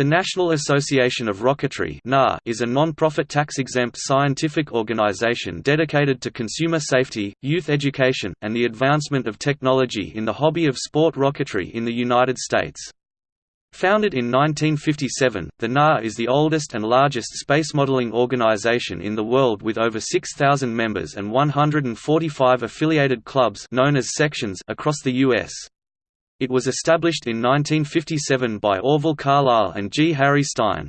The National Association of Rocketry is a non-profit tax-exempt scientific organization dedicated to consumer safety, youth education, and the advancement of technology in the hobby of sport rocketry in the United States. Founded in 1957, the NAR is the oldest and largest space modeling organization in the world with over 6,000 members and 145 affiliated clubs known as sections across the U.S. It was established in 1957 by Orville Carlisle and G. Harry Stine.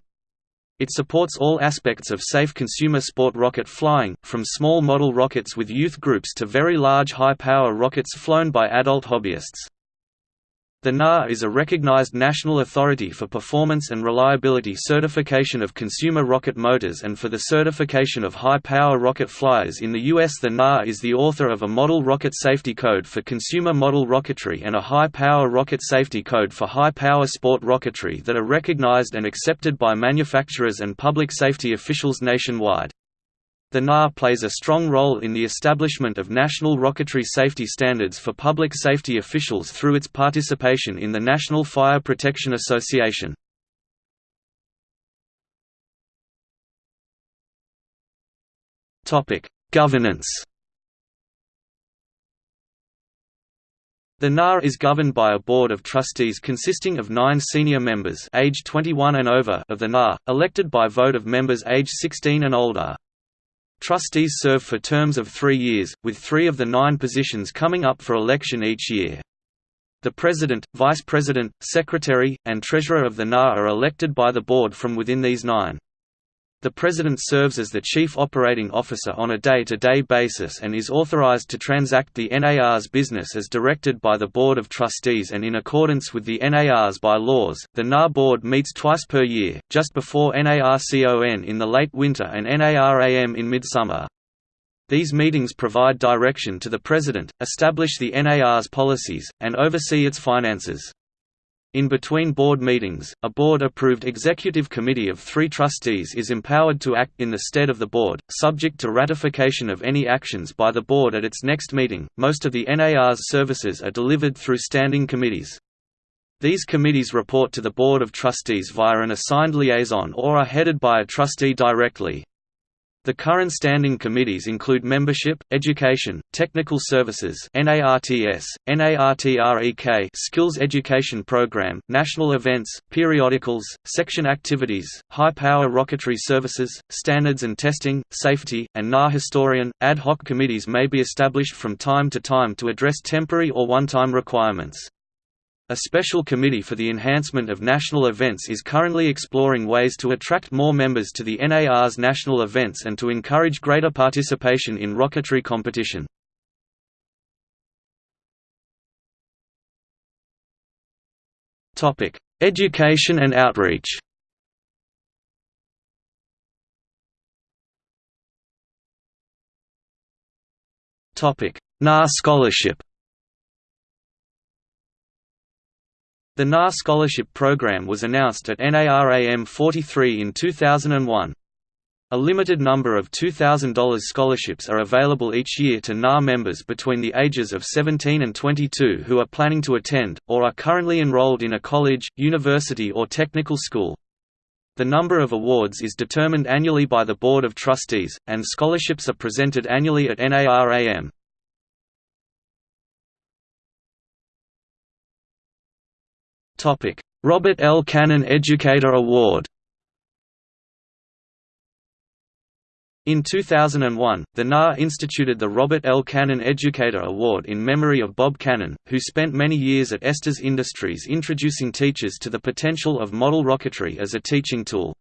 It supports all aspects of safe consumer sport rocket flying, from small model rockets with youth groups to very large high-power rockets flown by adult hobbyists. The NAR is a recognized national authority for performance and reliability certification of consumer rocket motors and for the certification of high-power rocket flyers in the U.S. The NAR is the author of a Model Rocket Safety Code for consumer model rocketry and a High-Power Rocket Safety Code for high-power sport rocketry that are recognized and accepted by manufacturers and public safety officials nationwide. The NAR plays a strong role in the establishment of national rocketry safety standards for public safety officials through its participation in the National Fire Protection Association. Governance The NAR is governed by a board of trustees consisting of nine senior members age 21 and over of the NAR, elected by vote of members age 16 and older. Trustees serve for terms of three years, with three of the nine positions coming up for election each year. The President, Vice President, Secretary, and Treasurer of the NA are elected by the Board from within these nine. The President serves as the Chief Operating Officer on a day-to-day -day basis and is authorized to transact the NAR's business as directed by the Board of Trustees and in accordance with the NAR's bylaws. The NAR Board meets twice per year, just before NARCON in the late winter and NARAM in midsummer. These meetings provide direction to the President, establish the NAR's policies, and oversee its finances. In between board meetings, a board-approved executive committee of three trustees is empowered to act in the stead of the board, subject to ratification of any actions by the board at its next meeting. Most of the NAR's services are delivered through standing committees. These committees report to the Board of Trustees via an assigned liaison or are headed by a trustee directly. The current standing committees include Membership, Education, Technical Services NARTS, NARTREK Skills Education Program, National Events, Periodicals, Section Activities, High Power Rocketry Services, Standards and Testing, Safety, and NAR Historian. Ad hoc committees may be established from time to time to address temporary or one-time requirements. A special committee for the enhancement of national events is currently exploring ways to attract more members to the NAR's national events and to encourage greater participation in rocketry competition. Education and outreach NAR Scholarship The NAR Scholarship Program was announced at NARAM 43 in 2001. A limited number of $2,000 scholarships are available each year to NAR members between the ages of 17 and 22 who are planning to attend, or are currently enrolled in a college, university or technical school. The number of awards is determined annually by the Board of Trustees, and scholarships are presented annually at NARAM. Robert L. Cannon Educator Award In 2001, the NAR instituted the Robert L. Cannon Educator Award in memory of Bob Cannon, who spent many years at Estes Industries introducing teachers to the potential of model rocketry as a teaching tool.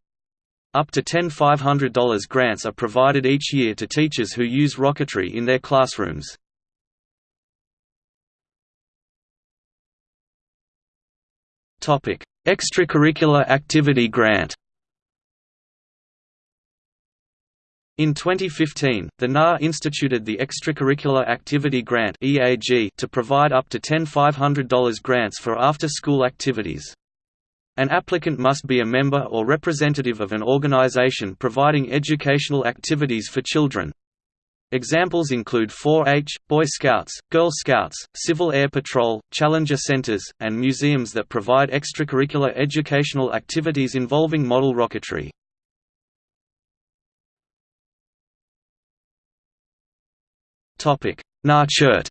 Up to $10 $500 grants are provided each year to teachers who use rocketry in their classrooms. Topic: Extracurricular Activity Grant. In 2015, the NAR instituted the Extracurricular Activity Grant (EAG) to provide up to $10 $500 grants for after-school activities. An applicant must be a member or representative of an organization providing educational activities for children. Examples include 4-H, Boy Scouts, Girl Scouts, Civil Air Patrol, Challenger Centers, and museums that provide extracurricular educational activities involving model rocketry. NAR-CHERT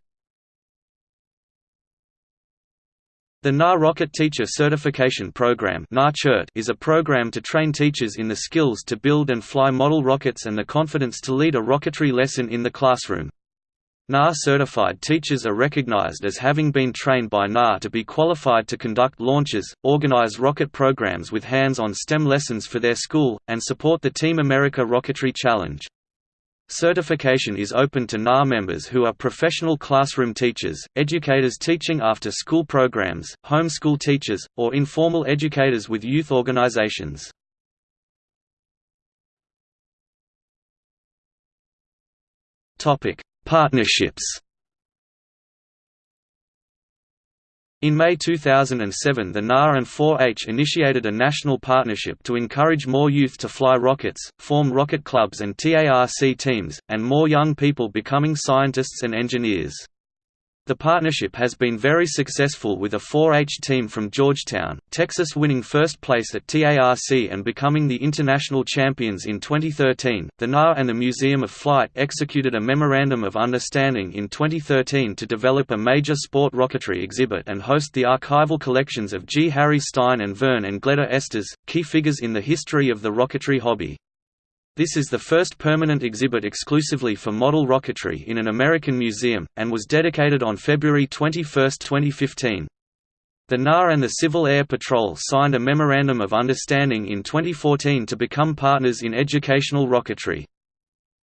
The NAR Rocket Teacher Certification Program is a program to train teachers in the skills to build and fly model rockets and the confidence to lead a rocketry lesson in the classroom. NAR certified teachers are recognized as having been trained by NAR to be qualified to conduct launches, organize rocket programs with hands-on STEM lessons for their school, and support the Team America Rocketry Challenge. Certification is open to NAR members who are professional classroom teachers, educators teaching after-school programs, homeschool teachers, or informal educators with youth organizations. Partnerships In May 2007 the NAR and 4-H initiated a national partnership to encourage more youth to fly rockets, form rocket clubs and TARC teams, and more young people becoming scientists and engineers. The partnership has been very successful with a 4-H team from Georgetown, Texas winning first place at TARC and becoming the international champions in 2013. The NAR and the Museum of Flight executed a Memorandum of Understanding in 2013 to develop a major sport rocketry exhibit and host the archival collections of G. Harry Stine and Vern and Gleda Estes, key figures in the history of the rocketry hobby. This is the first permanent exhibit exclusively for model rocketry in an American museum, and was dedicated on February 21, 2015. The NAR and the Civil Air Patrol signed a Memorandum of Understanding in 2014 to become partners in educational rocketry.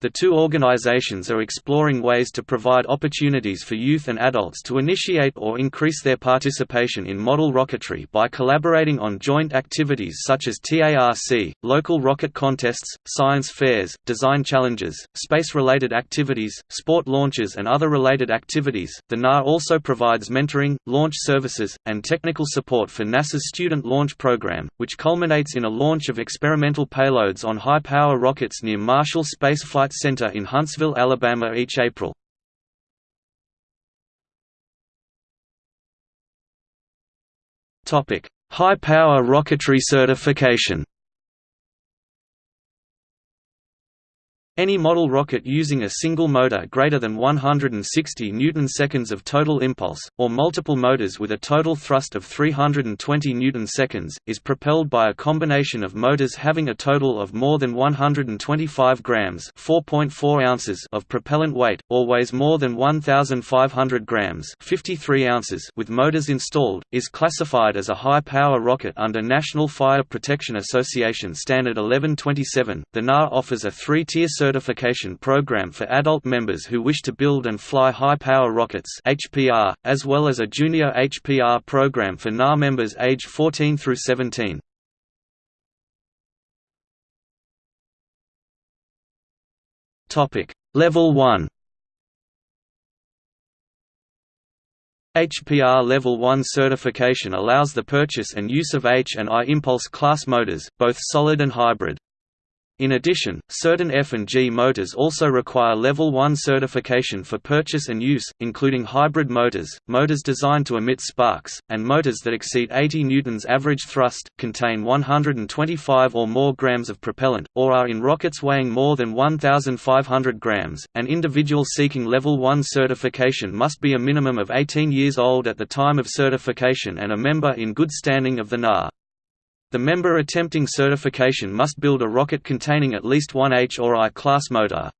The two organizations are exploring ways to provide opportunities for youth and adults to initiate or increase their participation in model rocketry by collaborating on joint activities such as TARC, local rocket contests, science fairs, design challenges, space-related activities, sport launches and other related activities. The NAR also provides mentoring, launch services, and technical support for NASA's Student Launch Program, which culminates in a launch of experimental payloads on high-power rockets near Marshall Space Flight Flight Center in Huntsville, Alabama each April. High-power rocketry certification Any model rocket using a single motor greater than 160 newton-seconds of total impulse, or multiple motors with a total thrust of 320 newton-seconds, is propelled by a combination of motors having a total of more than 125 grams (4.4 ounces) of propellant weight, or weighs more than 1,500 grams (53 ounces) with motors installed, is classified as a high-power rocket under National Fire Protection Association Standard 1127. The NAR offers a three-tier certification program for adult members who wish to build and fly high-power rockets HPR, as well as a junior HPR program for NAR members aged 14 through 17. Level 1 HPR Level 1 certification allows the purchase and use of H and I impulse class motors, both solid and hybrid. In addition, certain F and G motors also require Level 1 certification for purchase and use, including hybrid motors, motors designed to emit sparks, and motors that exceed 80 newtons average thrust, contain 125 or more grams of propellant, or are in rockets weighing more than 1,500 grams. An individual seeking Level 1 certification must be a minimum of 18 years old at the time of certification and a member in good standing of the NAR. The member attempting certification must build a rocket containing at least one H or I class motor.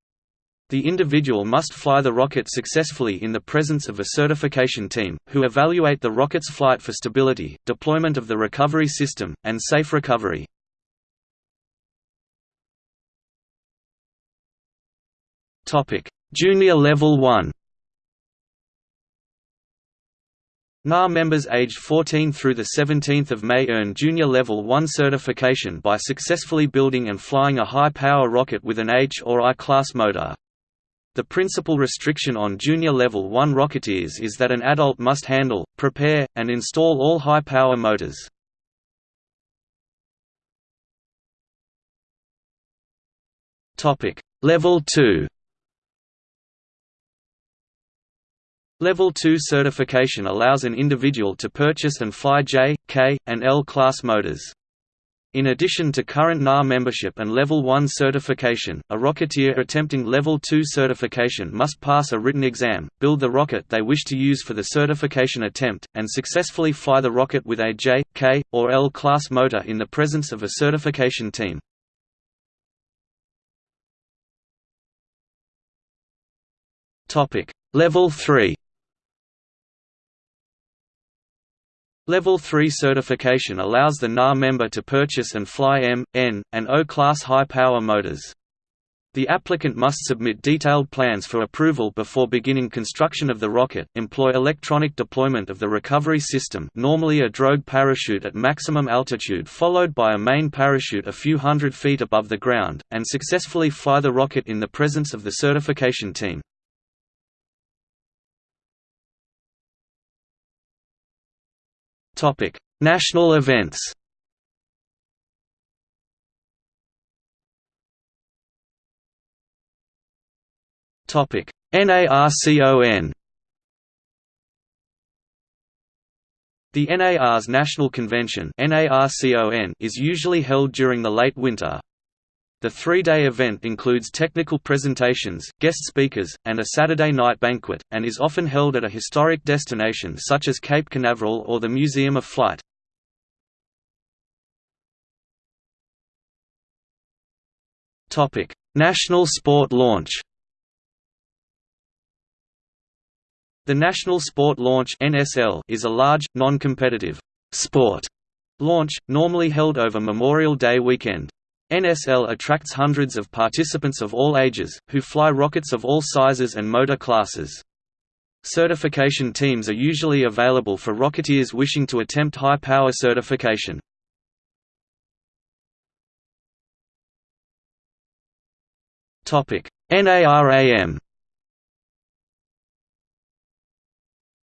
The individual must fly the rocket successfully in the presence of a certification team, who evaluate the rocket's flight for stability, deployment of the recovery system, and safe recovery. Junior Level 1 NAR members aged 14 through 17 May earn Junior Level 1 certification by successfully building and flying a high-power rocket with an H or I class motor. The principal restriction on Junior Level 1 rocketeers is that an adult must handle, prepare, and install all high-power motors. Level 2 Level 2 certification allows an individual to purchase and fly J, K, and L class motors. In addition to current NAR membership and Level 1 certification, a Rocketeer attempting Level 2 certification must pass a written exam, build the rocket they wish to use for the certification attempt, and successfully fly the rocket with a J, K, or L class motor in the presence of a certification team. Level 3 Level 3 certification allows the NAR member to purchase and fly M, N, and O class high-power motors. The applicant must submit detailed plans for approval before beginning construction of the rocket, employ electronic deployment of the recovery system normally a drogue parachute at maximum altitude followed by a main parachute a few hundred feet above the ground, and successfully fly the rocket in the presence of the certification team. Topic: National events. Topic: NARCON. The NAR's National Convention is usually held during the late winter, the three-day event includes technical presentations, guest speakers, and a Saturday night banquet, and is often held at a historic destination such as Cape Canaveral or the Museum of Flight. National Sport Launch The National Sport Launch is a large, non-competitive sport launch, normally held over Memorial Day weekend. NSL attracts hundreds of participants of all ages, who fly rockets of all sizes and motor classes. Certification teams are usually available for rocketeers wishing to attempt high-power certification. NARAM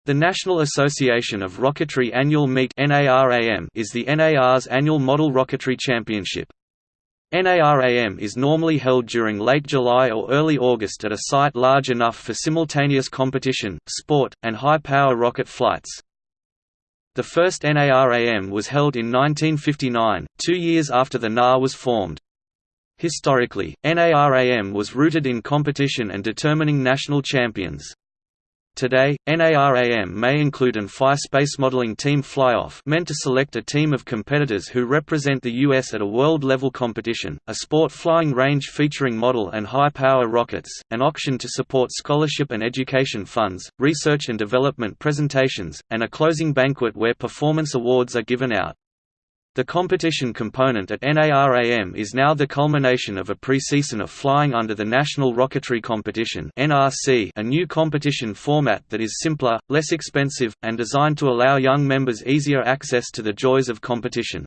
The National Association of Rocketry Annual Meet is the NAR's annual model rocketry championship. NARAM is normally held during late July or early August at a site large enough for simultaneous competition, sport, and high-power rocket flights. The first NARAM was held in 1959, two years after the NAR was formed. Historically, NARAM was rooted in competition and determining national champions. Today, NARAM may include an FI space modeling team flyoff meant to select a team of competitors who represent the U.S. at a world-level competition, a sport flying range featuring model and high-power rockets, an auction to support scholarship and education funds, research and development presentations, and a closing banquet where performance awards are given out. The competition component at NARAM is now the culmination of a pre-season of flying under the National Rocketry Competition a new competition format that is simpler, less expensive, and designed to allow young members easier access to the joys of competition.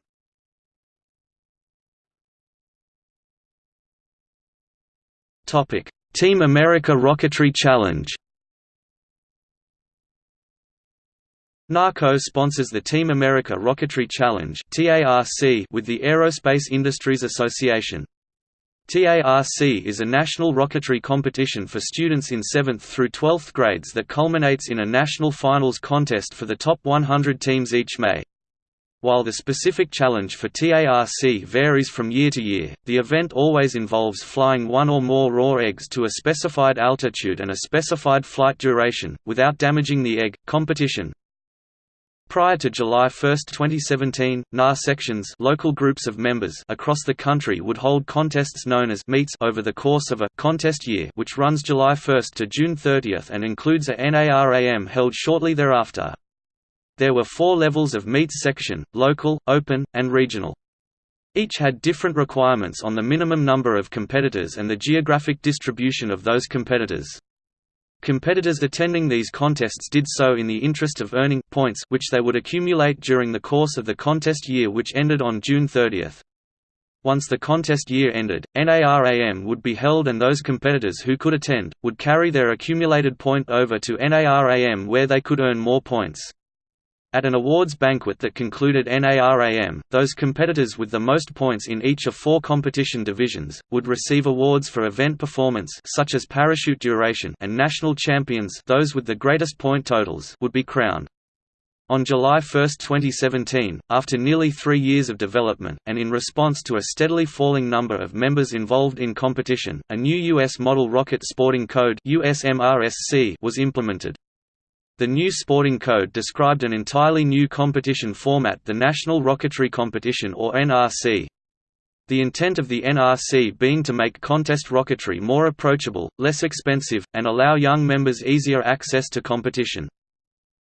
Team America Rocketry Challenge NAR co-sponsors the Team America Rocketry Challenge with the Aerospace Industries Association. TARC is a national rocketry competition for students in 7th through 12th grades that culminates in a national finals contest for the top 100 teams each May. While the specific challenge for TARC varies from year to year, the event always involves flying one or more raw eggs to a specified altitude and a specified flight duration, without damaging the egg. Competition, Prior to July 1, 2017, NAR sections local groups of members across the country would hold contests known as meets over the course of a contest year which runs July 1 to June 30 and includes a NARAM held shortly thereafter. There were four levels of meets section, local, open, and regional. Each had different requirements on the minimum number of competitors and the geographic distribution of those competitors. Competitors attending these contests did so in the interest of earning points which they would accumulate during the course of the contest year which ended on June 30. Once the contest year ended, NARAM would be held and those competitors who could attend, would carry their accumulated point over to NARAM where they could earn more points. At an awards banquet that concluded NARAM, those competitors with the most points in each of four competition divisions, would receive awards for event performance such as parachute duration and national champions those with the greatest point totals would be crowned. On July 1, 2017, after nearly three years of development, and in response to a steadily falling number of members involved in competition, a new U.S. Model Rocket Sporting Code was implemented. The new sporting code described an entirely new competition format the National Rocketry Competition or NRC. The intent of the NRC being to make contest rocketry more approachable, less expensive, and allow young members easier access to competition.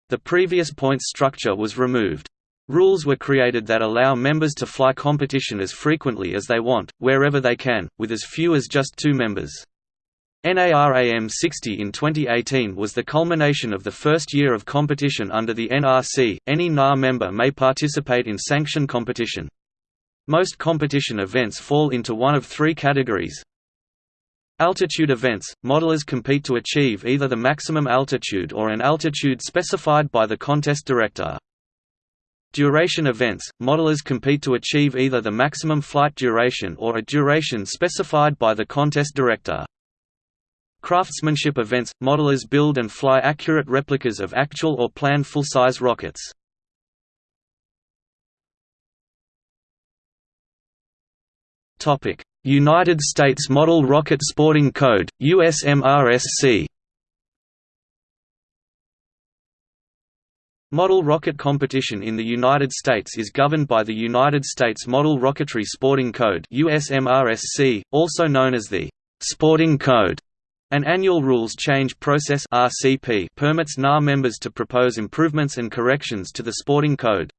The previous points structure was removed. Rules were created that allow members to fly competition as frequently as they want, wherever they can, with as few as just two members. NARAM 60 in 2018 was the culmination of the first year of competition under the NRC. Any NAR member may participate in sanctioned competition. Most competition events fall into one of three categories. Altitude events – Modelers compete to achieve either the maximum altitude or an altitude specified by the contest director. Duration events – Modelers compete to achieve either the maximum flight duration or a duration specified by the contest director. Craftsmanship events – Modelers build and fly accurate replicas of actual or planned full-size rockets. United States Model Rocket Sporting Code, USMRSC Model rocket competition in the United States is governed by the United States Model Rocketry Sporting Code USMRSC, also known as the «Sporting Code». An annual rules change process (RCP) permits NAR members to propose improvements and corrections to the sporting code.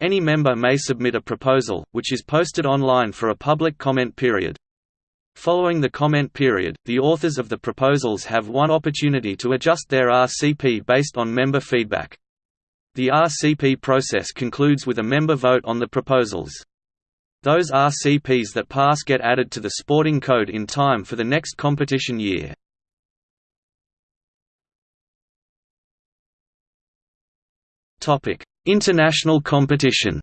Any member may submit a proposal, which is posted online for a public comment period. Following the comment period, the authors of the proposals have one opportunity to adjust their RCP based on member feedback. The RCP process concludes with a member vote on the proposals. Those RCPs that pass get added to the sporting code in time for the next competition year. International competition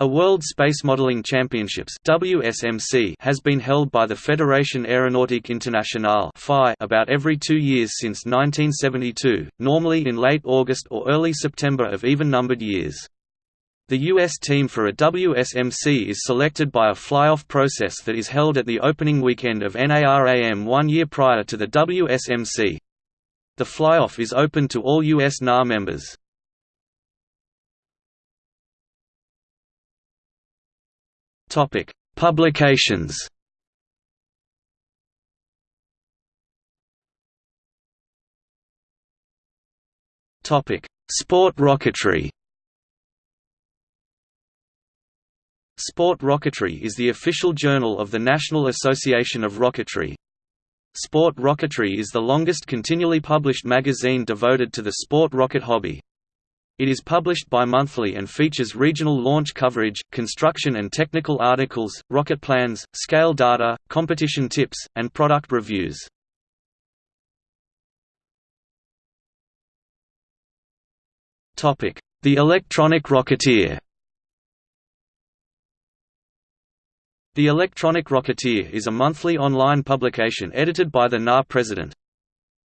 A World Space Modeling Championships WSMC has been held by the Fédération Aéronautique Internationale about every two years since 1972, normally in late August or early September of even-numbered years. The U.S. team for a WSMC is selected by a fly-off process that is held at the opening weekend of NARAM one year prior to the WSMC. The fly-off is open to all U.S. NAR members. Publications Sport rocketry Sport Rocketry is the official journal of the National Association of Rocketry. Sport Rocketry is the longest continually published magazine devoted to the sport rocket hobby. It is published bi-monthly and features regional launch coverage, construction and technical articles, rocket plans, scale data, competition tips, and product reviews. The Electronic Rocketeer The Electronic Rocketeer is a monthly online publication edited by the NAR president.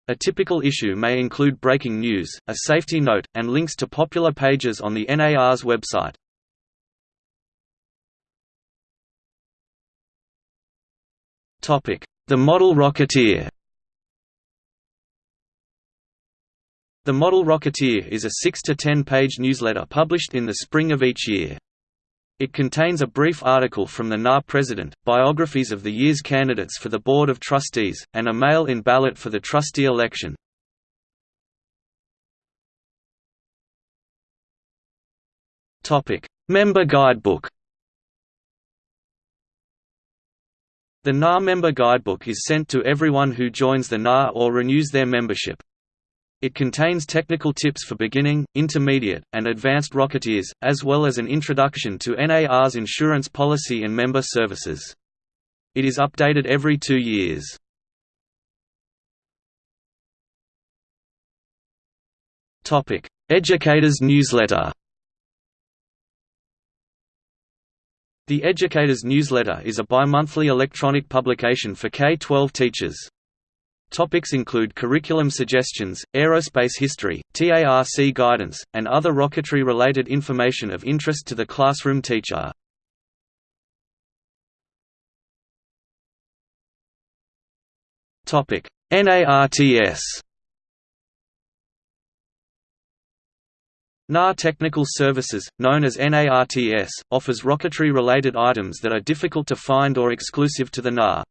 A typical issue may include breaking news, a safety note, and links to popular pages on the NAR's website. The Model Rocketeer The Model Rocketeer is a 6 to 10 page newsletter published in the spring of each year. It contains a brief article from the NAR president, biographies of the year's candidates for the Board of Trustees, and a mail-in ballot for the trustee election. Member Guidebook The NAR Member Guidebook is sent to everyone who joins the NAR or renews their membership. It contains technical tips for beginning, intermediate, and advanced rocketeers, as well as an introduction to NAR's insurance policy and member services. It is updated every two years. Educators Newsletter. The Educators Newsletter is a bi-monthly electronic publication for K-12 teachers. Topics include curriculum suggestions, aerospace history, TARC guidance, and other rocketry-related information of interest to the classroom teacher. Topic: NARTS NAR Technical Services, known as NARTS, offers rocketry-related items that are difficult to find or exclusive to the NAR.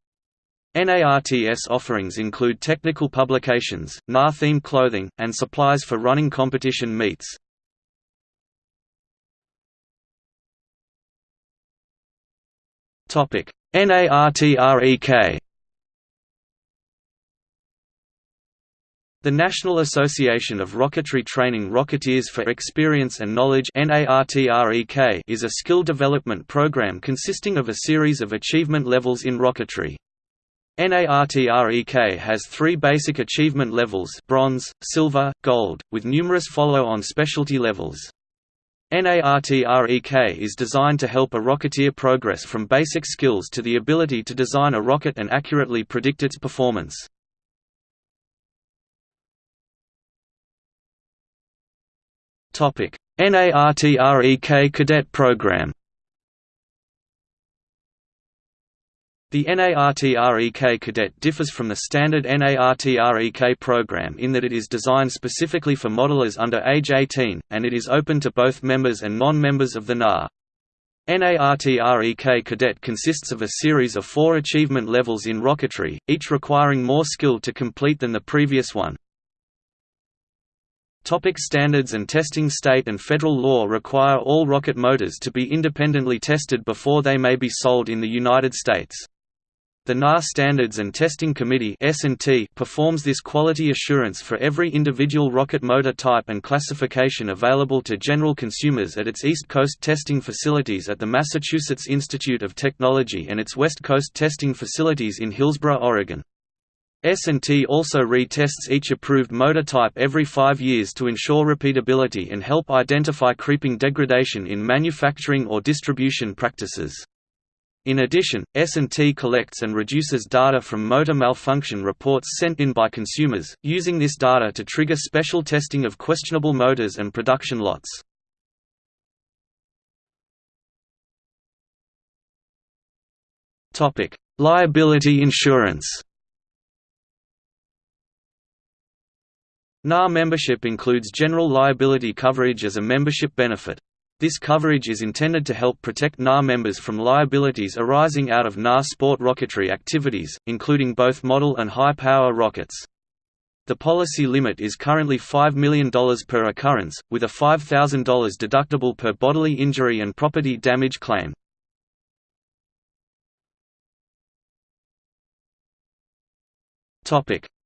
NARTS offerings include technical publications, NAR-themed clothing, and supplies for running competition meets. NARTREK The National Association of Rocketry Training Rocketeers for Experience and Knowledge is a skill development program consisting of a series of achievement levels in rocketry. NARTREK has three basic achievement levels bronze, silver, gold, with numerous follow-on specialty levels. NARTREK is designed to help a rocketeer progress from basic skills to the ability to design a rocket and accurately predict its performance. NARTREK Cadet Program. The NARTREK Cadet differs from the standard NARTREK program in that it is designed specifically for modelers under age 18, and it is open to both members and non-members of the NAR. NARTREK Cadet consists of a series of four achievement levels in rocketry, each requiring more skill to complete than the previous one. Topic standards and testing State and federal law require all rocket motors to be independently tested before they may be sold in the United States. The NAR Standards and Testing Committee performs this quality assurance for every individual rocket motor type and classification available to general consumers at its East Coast testing facilities at the Massachusetts Institute of Technology and its West Coast testing facilities in Hillsboro, Oregon. S&T also retests each approved motor type every five years to ensure repeatability and help identify creeping degradation in manufacturing or distribution practices. In addition, S&T collects and reduces data from motor malfunction reports sent in by consumers, using this data to trigger special testing of questionable motors and production lots. Liability insurance NAR membership includes general liability coverage as a membership benefit. This coverage is intended to help protect NAR members from liabilities arising out of NAR sport rocketry activities, including both model and high-power rockets. The policy limit is currently $5 million per occurrence, with a $5,000 deductible per bodily injury and property damage claim.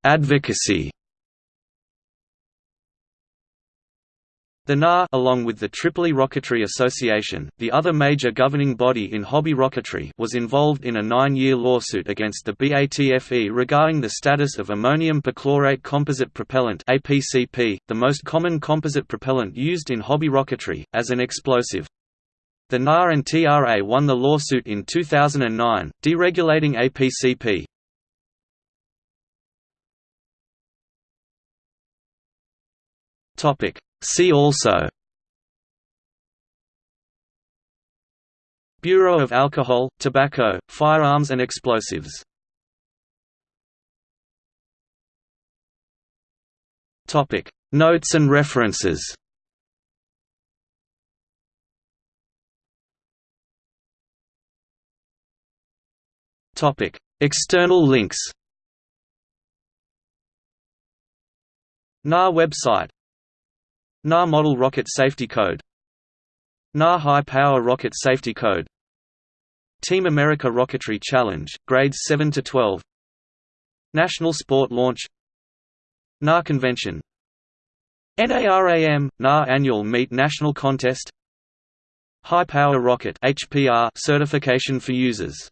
Advocacy The NAR along with the Tripoli Rocketry Association, the other major governing body in hobby rocketry was involved in a nine-year lawsuit against the BATFE regarding the status of ammonium perchlorate composite propellant the most common composite propellant used in hobby rocketry, as an explosive. The NAR and TRA won the lawsuit in 2009, deregulating APCP. Topic See also Bureau of Alcohol, Tobacco, Firearms and Explosives Topic. Notes and references Topic. External links NAR website NAR Model Rocket Safety Code. NAR High Power Rocket Safety Code. Team America Rocketry Challenge, Grades 7 to 12 National Sport Launch. NAR Convention. NARAM, NAR Annual Meet National Contest. High Power Rocket certification for users